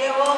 귀여워.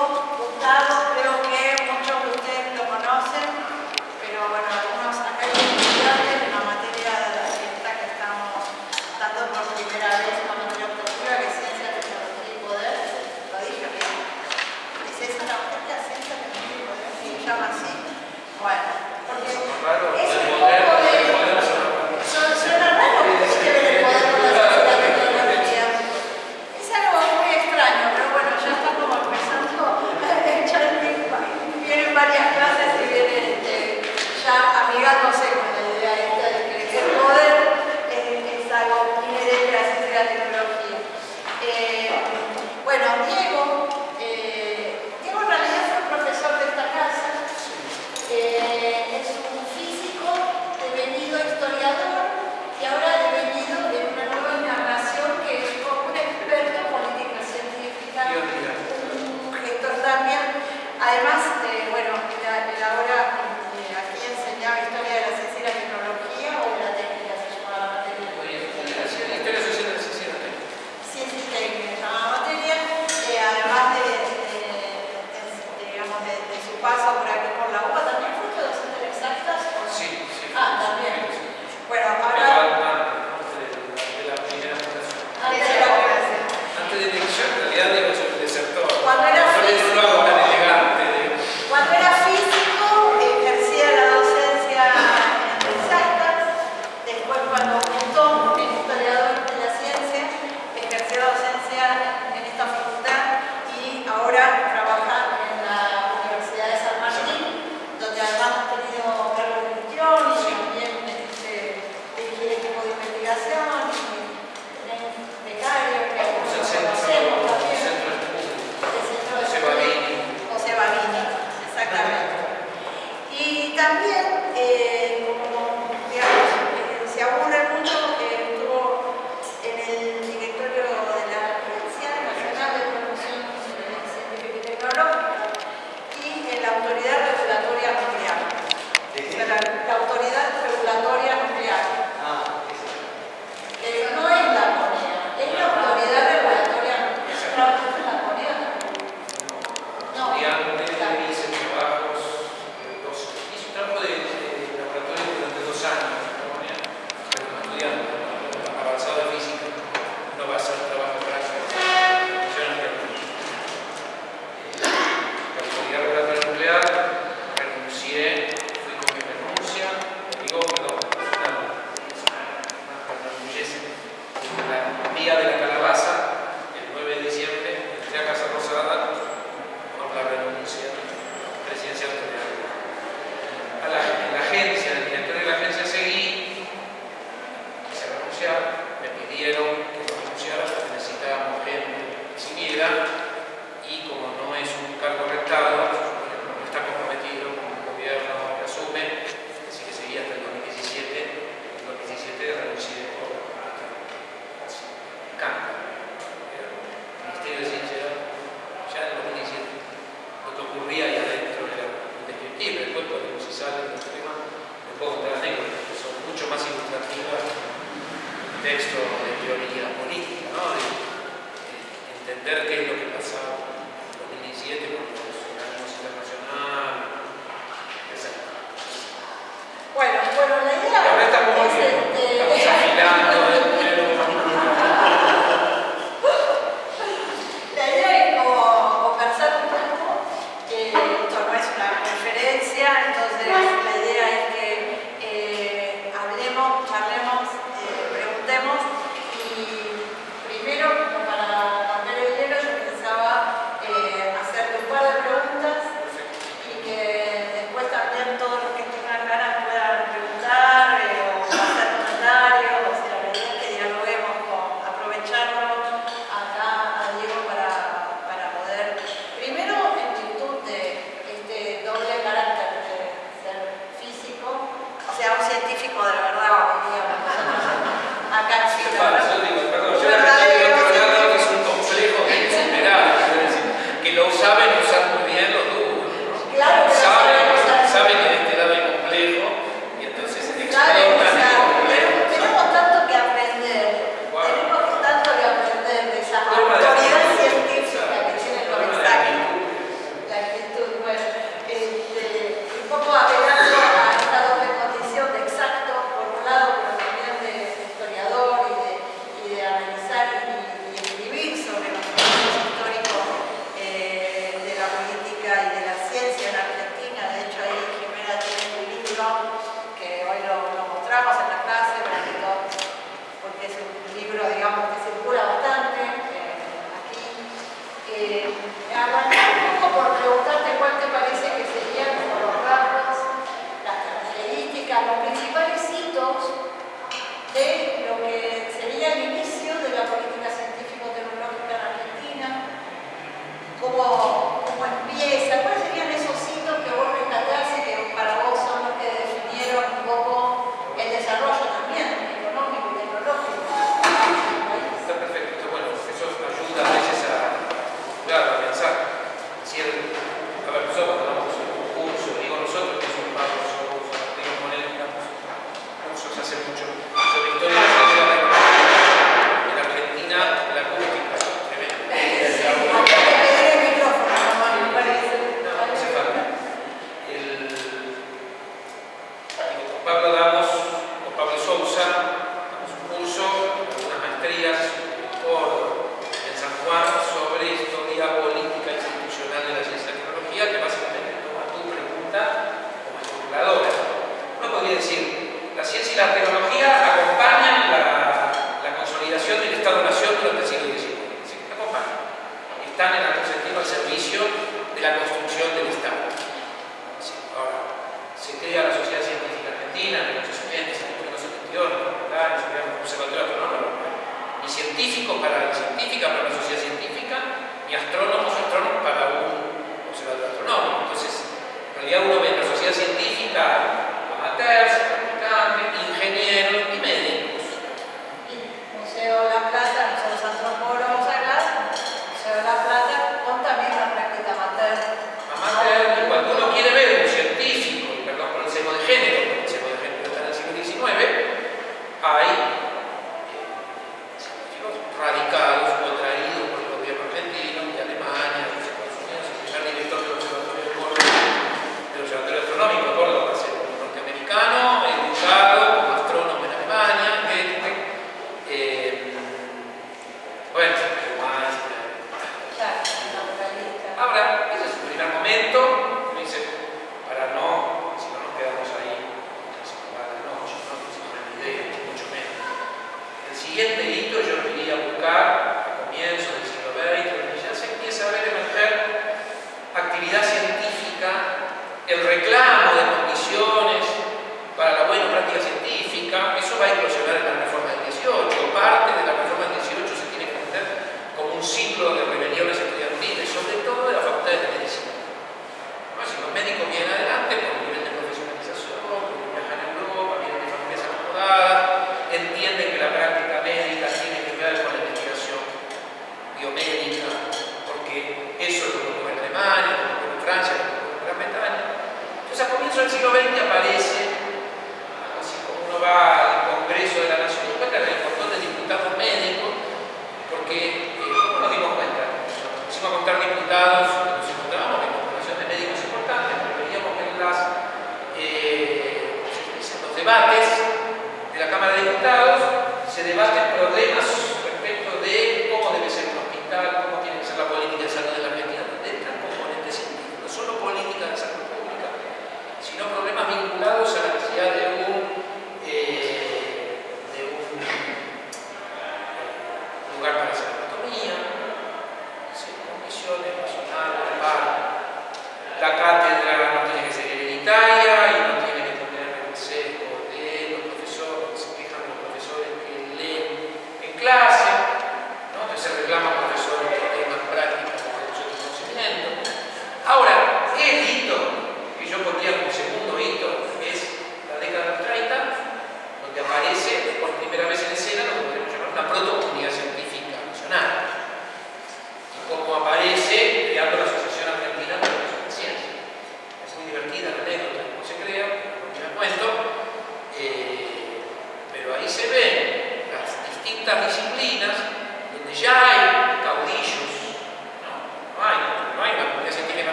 Cómo, cómo empieza,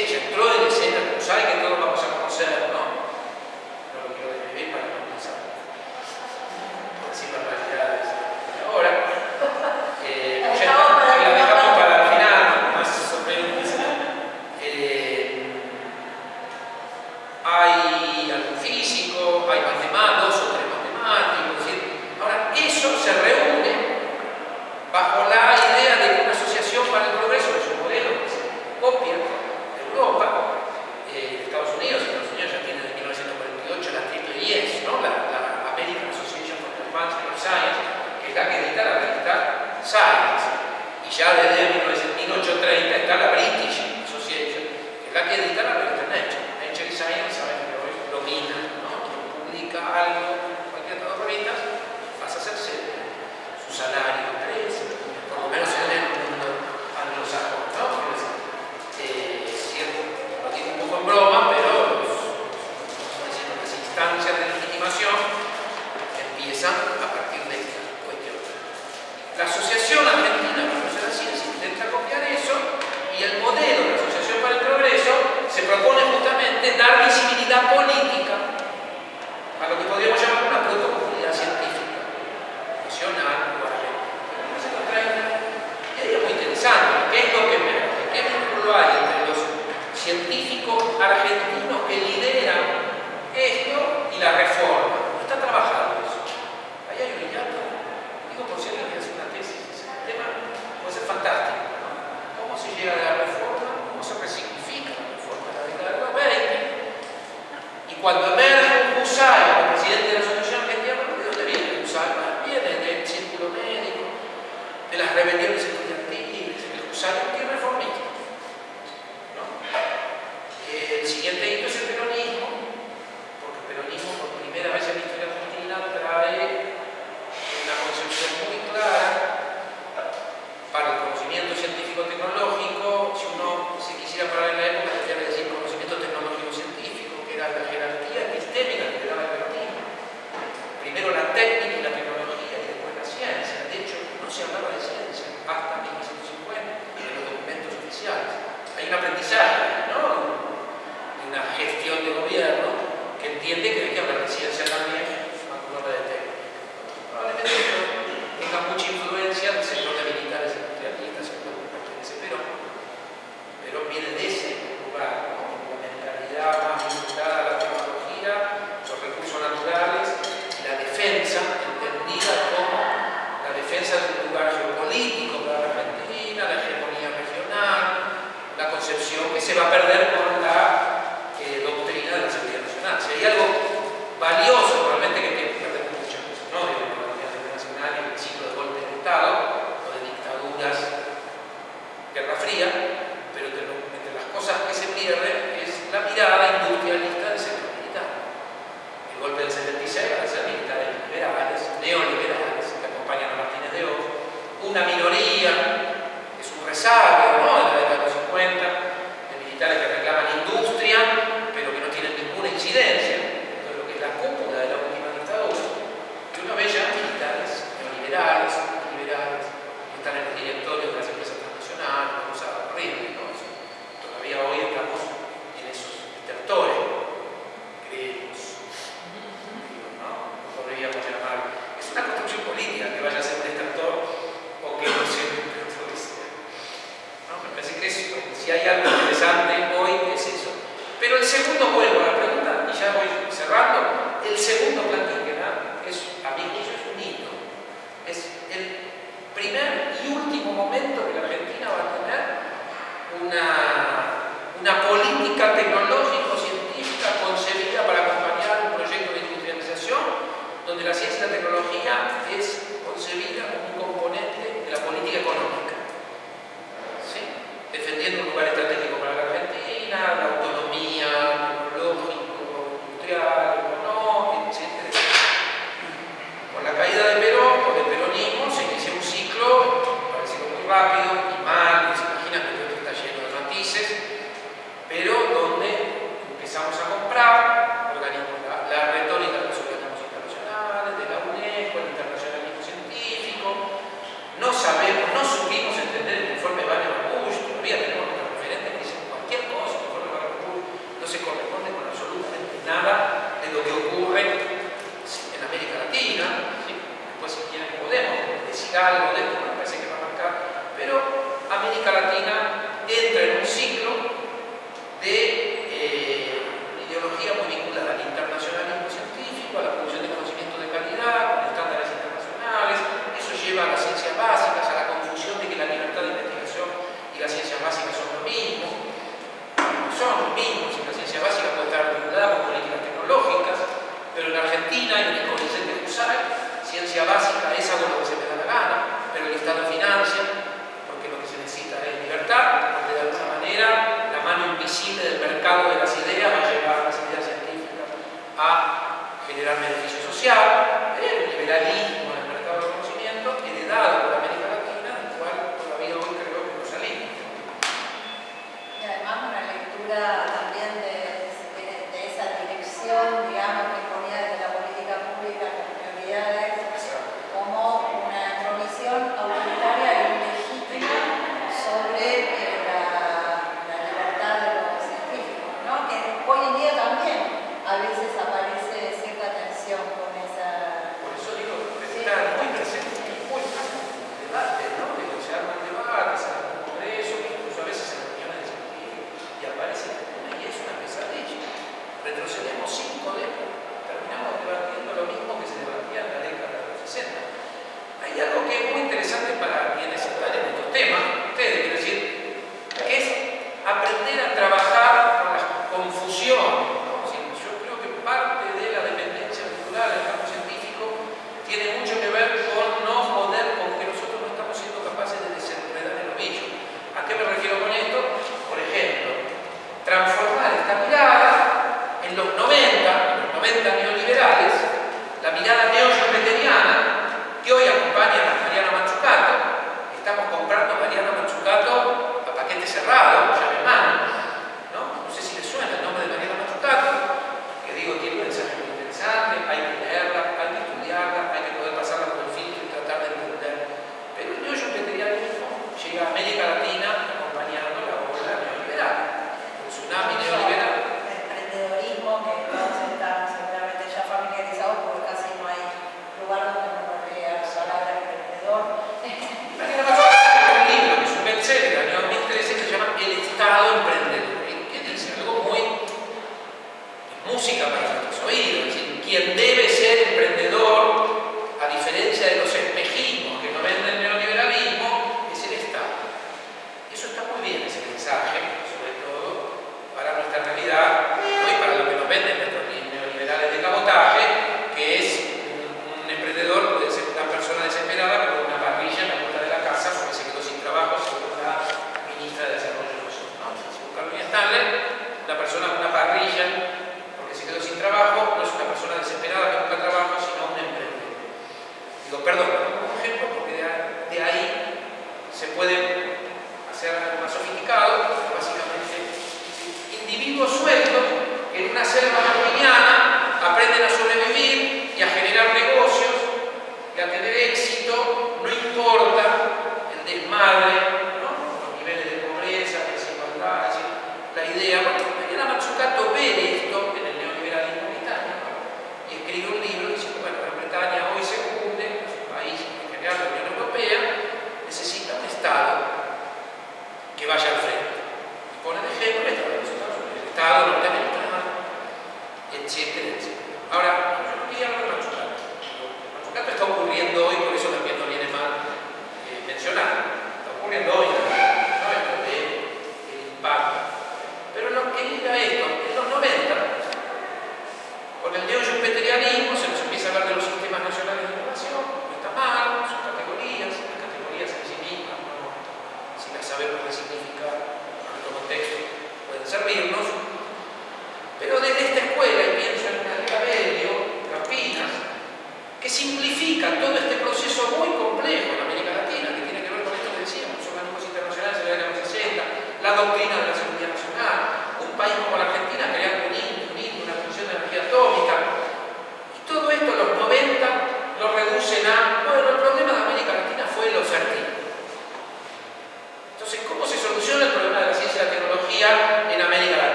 en escena,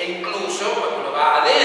e incluso cuando uno va adentro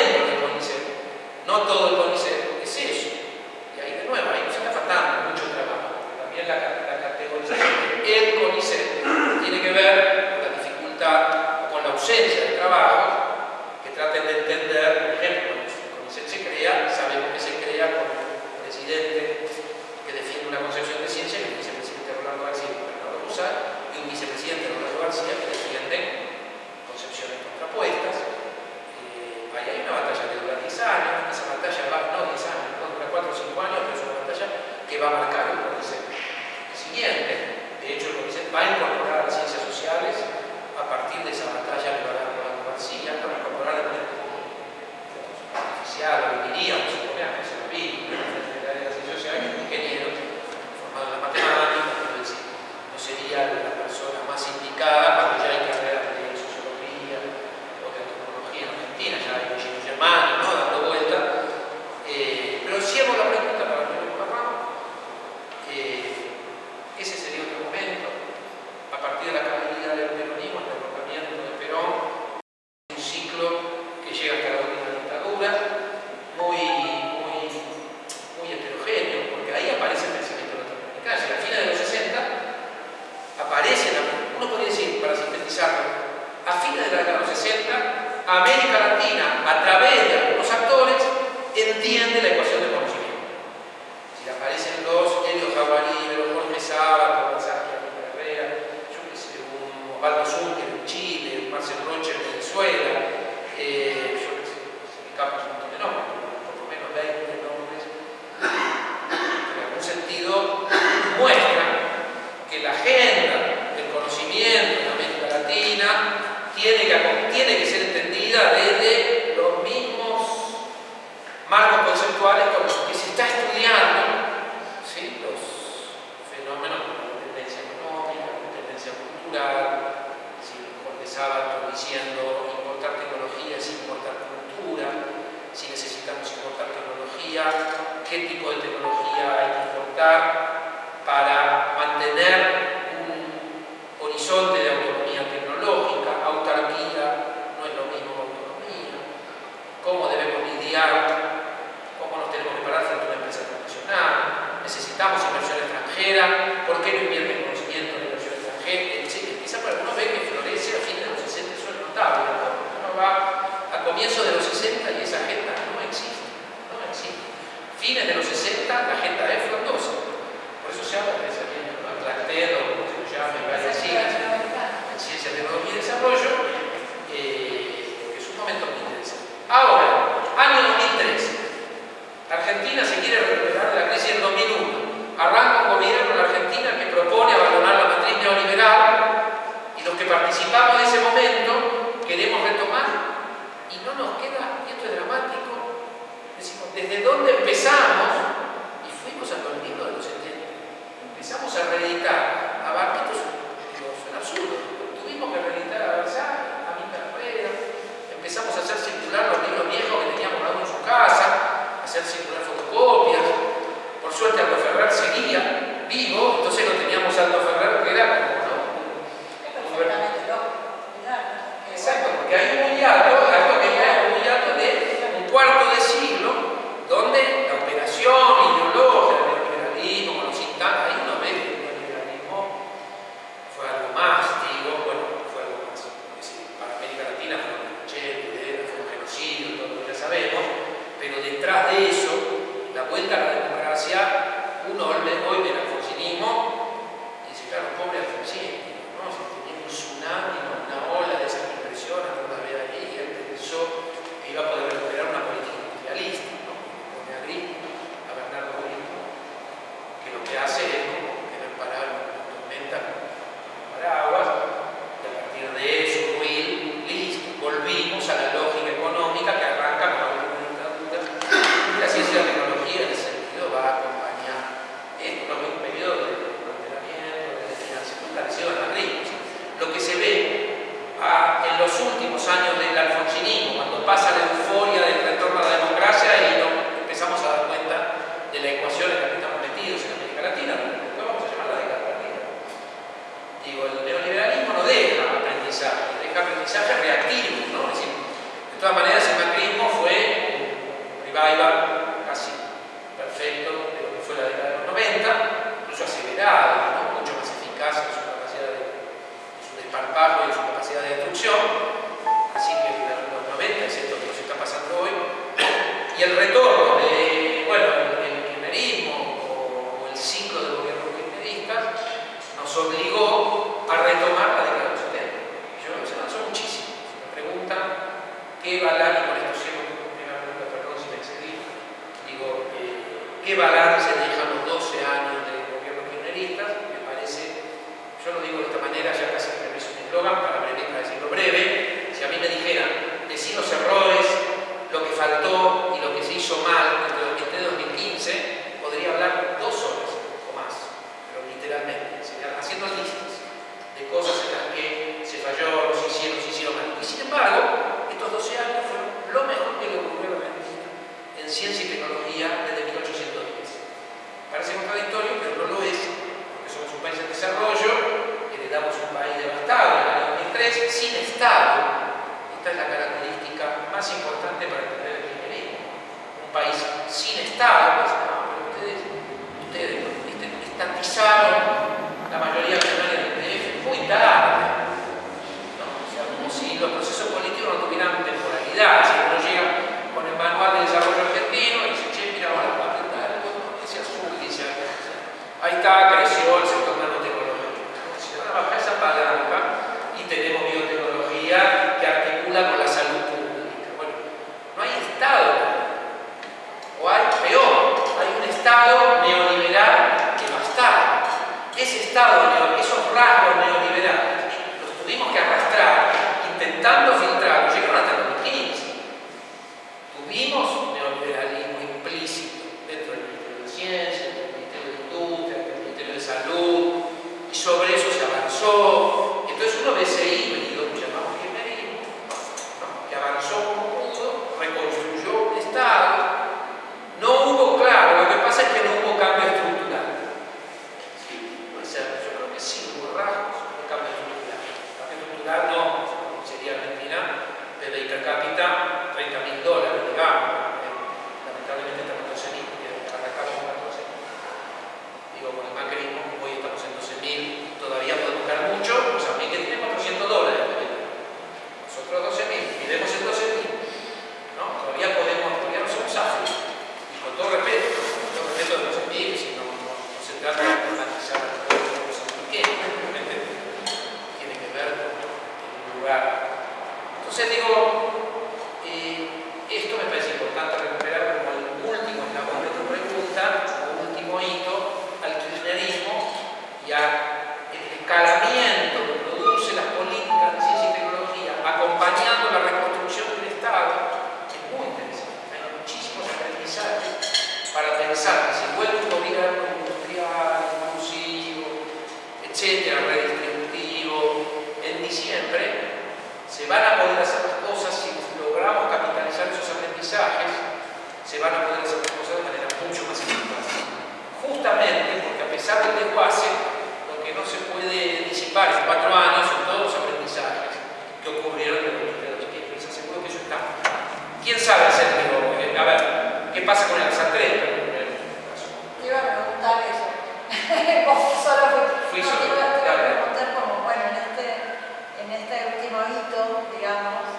a fines de la década de los 60, América Latina, a través de algunos actores, entiende la ecuación de conocimiento. Si aparecen los Helios Jaguarí, los Jorge Sábado, Sánchez Herrera, yo que sé, un Osvaldo ¿Quién sabe si eh, A ver, ¿qué pasa con el sastre? Te iba a preguntar eso. Solo fui, fui no, solo. Te iba a preguntar como, bueno, en este, en este último hito, digamos,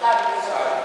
Tá, Sabe, pessoal?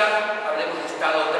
Hablemos de Estado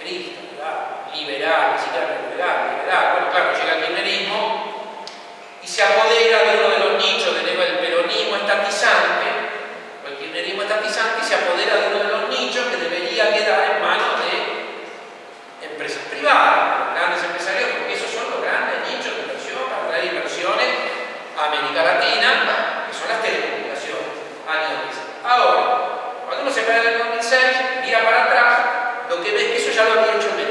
Cristo, liberal, liberal, liberal. Bueno, claro, llega el kirchnerismo y se apodera de uno de los nichos del peronismo estatizante, el kirchnerismo estatizante, y se apodera de uno de los nichos que debería quedar en manos de empresas privadas. on the internet.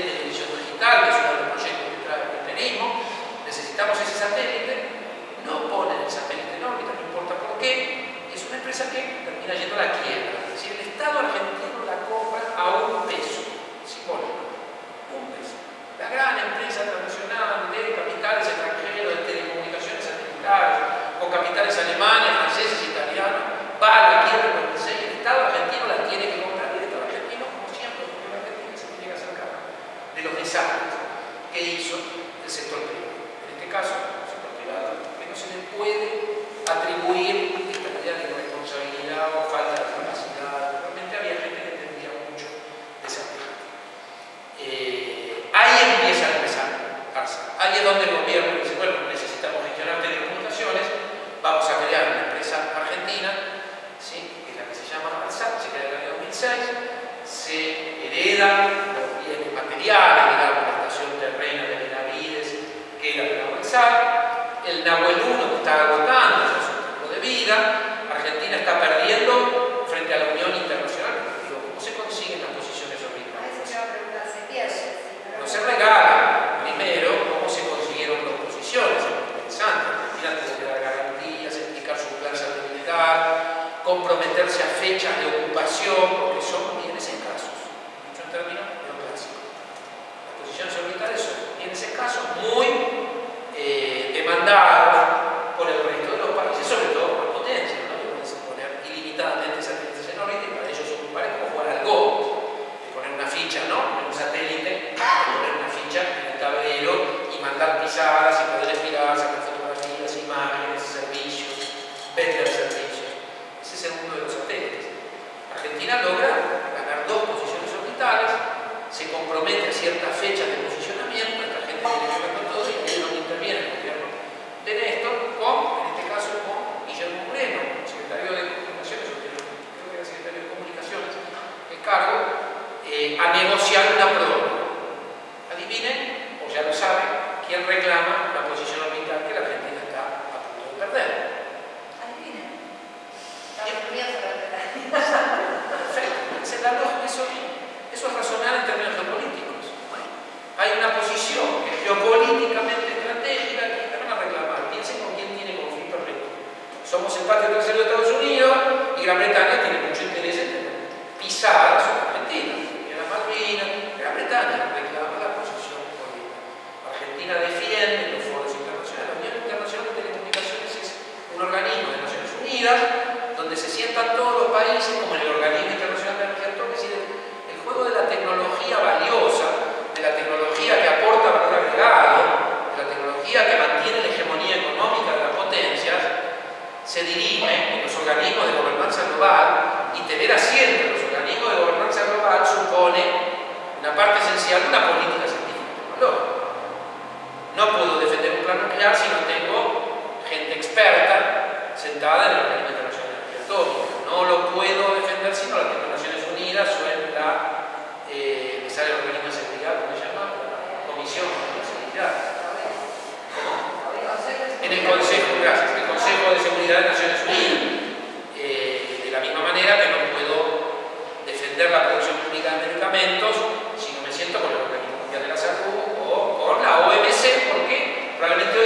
de televisión digital, que es uno de los proyectos que trae el kirchnerismo, necesitamos ese satélite, no ponen el satélite en órbita, no importa por qué, es una empresa que termina yendo a la quiebra. Es decir, el Estado argentino la compra a un peso, simbólico, un peso. La gran empresa transnacional de capitales extranjeros, de telecomunicaciones satelitales, con capitales alemanes, oración, donde se sientan todos los países, como en el Organismo Internacional de Energía Atómica, es decir, el juego de la tecnología valiosa, de la tecnología que aporta valor agregado, de la tecnología que mantiene la hegemonía económica de las potencias, se dirime en los organismos de gobernanza global y tener asiento en los organismos de gobernanza global supone una parte esencial de una política científica. No puedo defender un plan nuclear si no tengo gente experta sentada en el organismo internacional no lo puedo defender sino las Naciones Unidas o en la, organismo de seguridad, ¿cómo se llama? Comisión de Seguridad. En el Consejo, gracias, el Consejo de Seguridad de Naciones Unidas. Eh, de la misma manera que no puedo defender la producción pública de medicamentos si no me siento con el Organismo Mundial de la Salud o con la OMC, porque probablemente